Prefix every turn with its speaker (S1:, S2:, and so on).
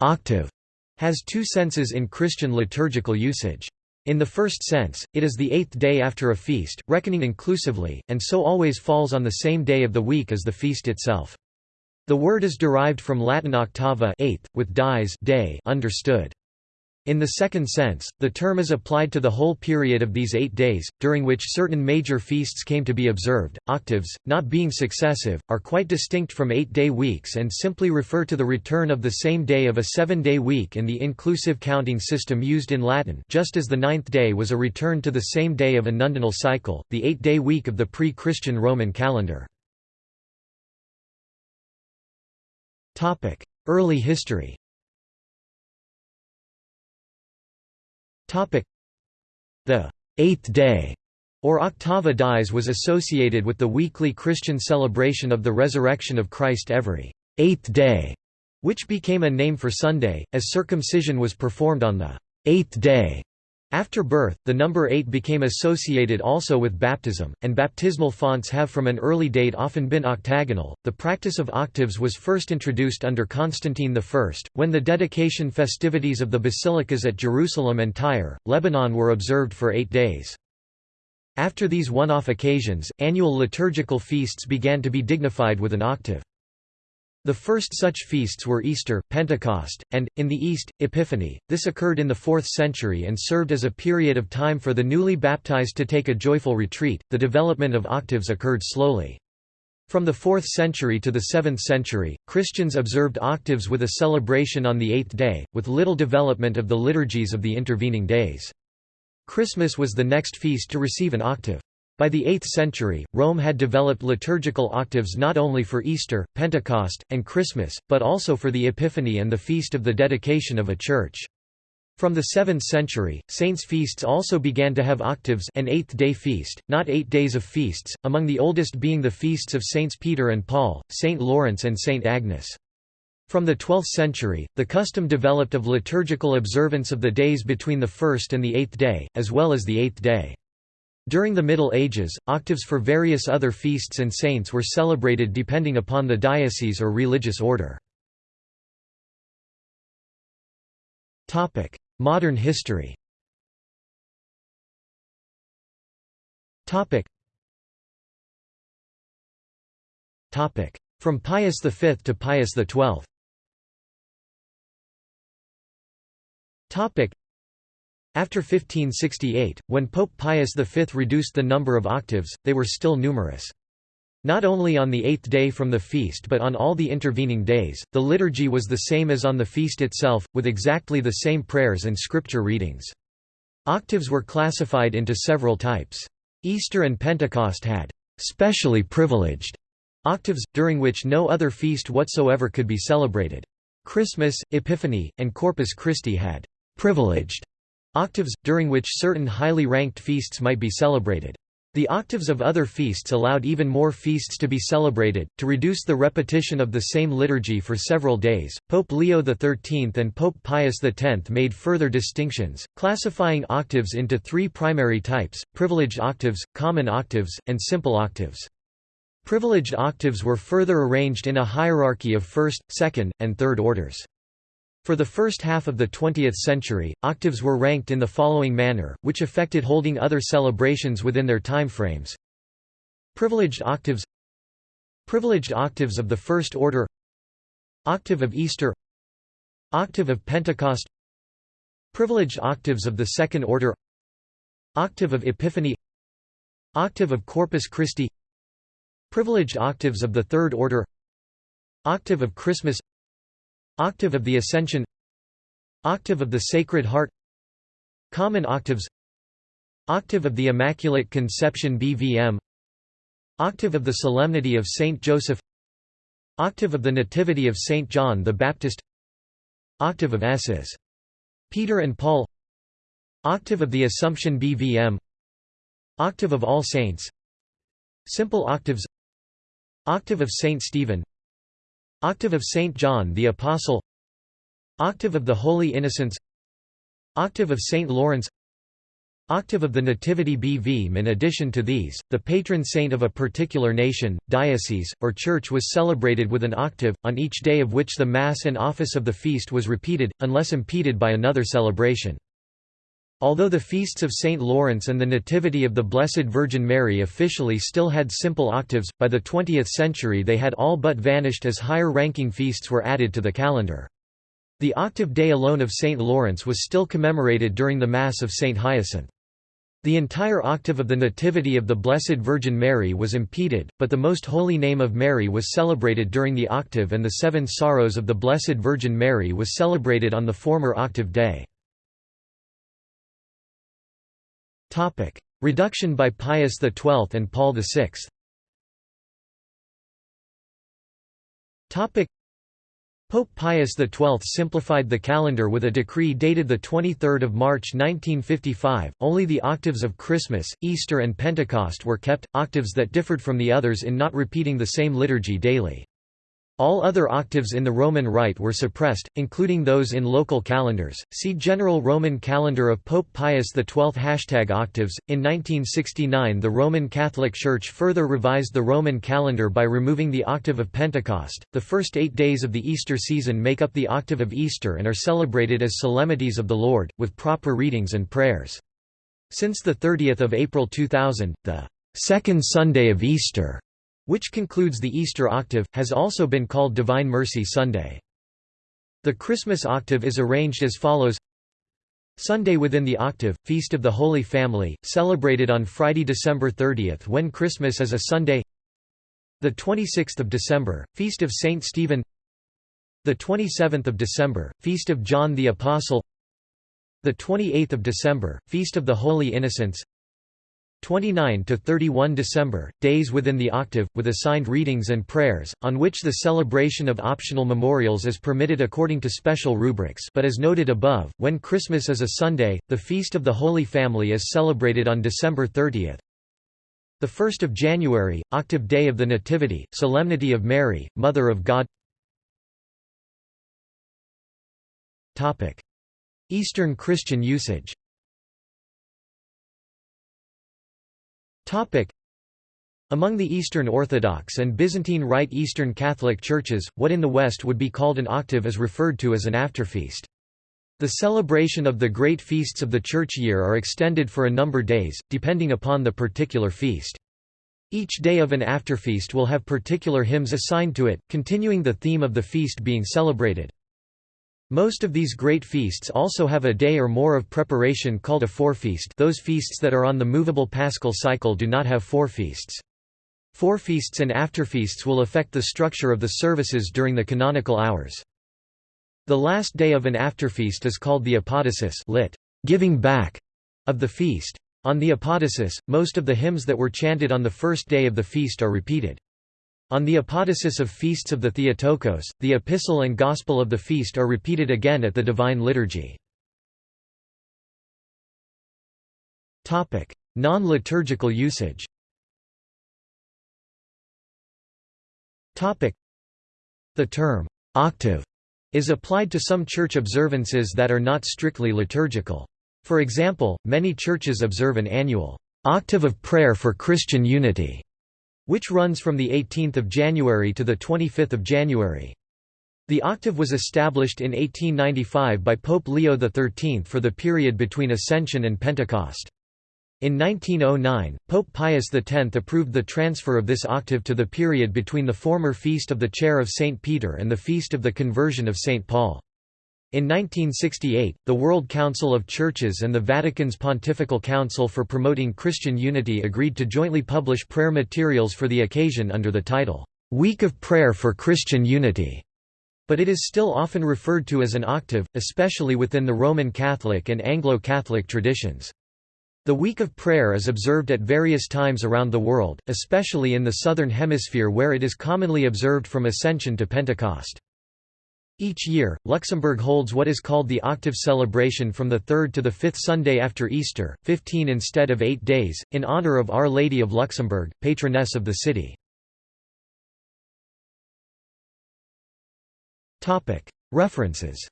S1: octave has two senses in Christian liturgical usage. In the first sense, it is the eighth day after a feast, reckoning inclusively, and so always falls on the same day of the week as the feast itself. The word is derived from Latin octava eighth, with dies day understood. In the second sense, the term is applied to the whole period of these eight days, during which certain major feasts came to be observed. Octaves, not being successive, are quite distinct from eight-day weeks and simply refer to the return of the same day of a seven-day week in the inclusive counting system used in Latin just as the ninth day was a return to the same day of a nundinal cycle, the eight-day week of the pre-Christian Roman calendar. Early history The eighth day or octava dies was associated with the weekly Christian celebration of the resurrection of Christ every eighth day, which became a name for Sunday, as circumcision was performed on the eighth day after birth, the number 8 became associated also with baptism, and baptismal fonts have from an early date often been octagonal. The practice of octaves was first introduced under Constantine I, when the dedication festivities of the basilicas at Jerusalem and Tyre, Lebanon were observed for eight days. After these one-off occasions, annual liturgical feasts began to be dignified with an octave. The first such feasts were Easter, Pentecost, and, in the East, Epiphany. This occurred in the 4th century and served as a period of time for the newly baptized to take a joyful retreat. The development of octaves occurred slowly. From the 4th century to the 7th century, Christians observed octaves with a celebration on the eighth day, with little development of the liturgies of the intervening days. Christmas was the next feast to receive an octave. By the 8th century, Rome had developed liturgical octaves not only for Easter, Pentecost, and Christmas, but also for the Epiphany and the feast of the dedication of a church. From the 7th century, saints' feasts also began to have octaves an eighth-day feast, not eight days of feasts, among the oldest being the feasts of Saints Peter and Paul, Saint Lawrence and Saint Agnes. From the 12th century, the custom developed of liturgical observance of the days between the first and the eighth day, as well as the eighth day. During the Middle Ages, octaves for various other feasts and saints were celebrated depending upon the diocese or religious order. Modern history From Pius V to Pius XII after 1568, when Pope Pius V reduced the number of octaves, they were still numerous. Not only on the eighth day from the feast but on all the intervening days, the liturgy was the same as on the feast itself, with exactly the same prayers and scripture readings. Octaves were classified into several types. Easter and Pentecost had specially privileged octaves, during which no other feast whatsoever could be celebrated. Christmas, Epiphany, and Corpus Christi had privileged Octaves, during which certain highly ranked feasts might be celebrated. The octaves of other feasts allowed even more feasts to be celebrated. To reduce the repetition of the same liturgy for several days, Pope Leo XIII and Pope Pius X made further distinctions, classifying octaves into three primary types privileged octaves, common octaves, and simple octaves. Privileged octaves were further arranged in a hierarchy of first, second, and third orders. For the first half of the 20th century, octaves were ranked in the following manner, which affected holding other celebrations within their timeframes. Privileged octaves Privileged octaves of the first order Octave of Easter Octave of Pentecost Privileged octaves of the second order Octave of Epiphany Octave of Corpus Christi Privileged octaves of the third order Octave of Christmas Octave of the Ascension Octave of the Sacred Heart Common octaves Octave of the Immaculate Conception BVM Octave of the Solemnity of Saint Joseph Octave of the Nativity of Saint John the Baptist Octave of Ss. Peter and Paul Octave of the Assumption BVM Octave of All Saints Simple octaves Octave of Saint Stephen Octave of Saint John the Apostle Octave of the Holy Innocents Octave of Saint Lawrence Octave of the Nativity BV In addition to these, the patron saint of a particular nation, diocese, or church was celebrated with an octave, on each day of which the Mass and office of the feast was repeated, unless impeded by another celebration. Although the feasts of St. Lawrence and the Nativity of the Blessed Virgin Mary officially still had simple octaves, by the 20th century they had all but vanished as higher-ranking feasts were added to the calendar. The octave day alone of St. Lawrence was still commemorated during the Mass of St. Hyacinth. The entire octave of the Nativity of the Blessed Virgin Mary was impeded, but the Most Holy Name of Mary was celebrated during the octave and the Seven Sorrows of the Blessed Virgin Mary was celebrated on the former octave day. Reduction by Pius XII and Paul VI Pope Pius XII simplified the calendar with a decree dated the 23 March 1955, only the octaves of Christmas, Easter and Pentecost were kept, octaves that differed from the others in not repeating the same liturgy daily. All other octaves in the Roman Rite were suppressed, including those in local calendars. See General Roman Calendar of Pope Pius XII Hashtag octaves. In 1969, the Roman Catholic Church further revised the Roman calendar by removing the octave of Pentecost. The first eight days of the Easter season make up the octave of Easter and are celebrated as solemnities of the Lord, with proper readings and prayers. Since 30 April 2000, the second Sunday of Easter which concludes the Easter octave, has also been called Divine Mercy Sunday. The Christmas octave is arranged as follows. Sunday within the octave, Feast of the Holy Family, celebrated on Friday, December 30 when Christmas is a Sunday. The 26th of December, Feast of Saint Stephen. The 27th of December, Feast of John the Apostle. The 28th of December, Feast of the Holy Innocents 29 to 31 December, days within the octave, with assigned readings and prayers, on which the celebration of optional memorials is permitted according to special rubrics but as noted above, when Christmas is a Sunday, the Feast of the Holy Family is celebrated on December 30. The 1st of January, octave day of the Nativity, Solemnity of Mary, Mother of God. Eastern Christian usage Among the Eastern Orthodox and Byzantine Rite Eastern Catholic Churches, what in the West would be called an octave is referred to as an afterfeast. The celebration of the great feasts of the church year are extended for a number of days, depending upon the particular feast. Each day of an afterfeast will have particular hymns assigned to it, continuing the theme of the feast being celebrated. Most of these great feasts also have a day or more of preparation called a forefeast those feasts that are on the movable paschal cycle do not have forefeasts. Forefeasts and afterfeasts will affect the structure of the services during the canonical hours. The last day of an afterfeast is called the apodosis lit. giving back of the feast. On the apodosis, most of the hymns that were chanted on the first day of the feast are repeated. On the apodosis of feasts of the Theotokos, the epistle and gospel of the feast are repeated again at the Divine Liturgy. Non-liturgical usage The term, octave, is applied to some church observances that are not strictly liturgical. For example, many churches observe an annual octave of prayer for Christian unity which runs from 18 January to 25 January. The octave was established in 1895 by Pope Leo XIII for the period between Ascension and Pentecost. In 1909, Pope Pius X approved the transfer of this octave to the period between the former Feast of the Chair of St. Peter and the Feast of the Conversion of St. Paul. In 1968, the World Council of Churches and the Vatican's Pontifical Council for Promoting Christian Unity agreed to jointly publish prayer materials for the occasion under the title, "'Week of Prayer for Christian Unity' but it is still often referred to as an octave, especially within the Roman Catholic and Anglo-Catholic traditions. The Week of Prayer is observed at various times around the world, especially in the Southern Hemisphere where it is commonly observed from Ascension to Pentecost. Each year, Luxembourg holds what is called the octave celebration from the third to the fifth Sunday after Easter, 15 instead of eight days, in honor of Our Lady of Luxembourg, patroness of the city. References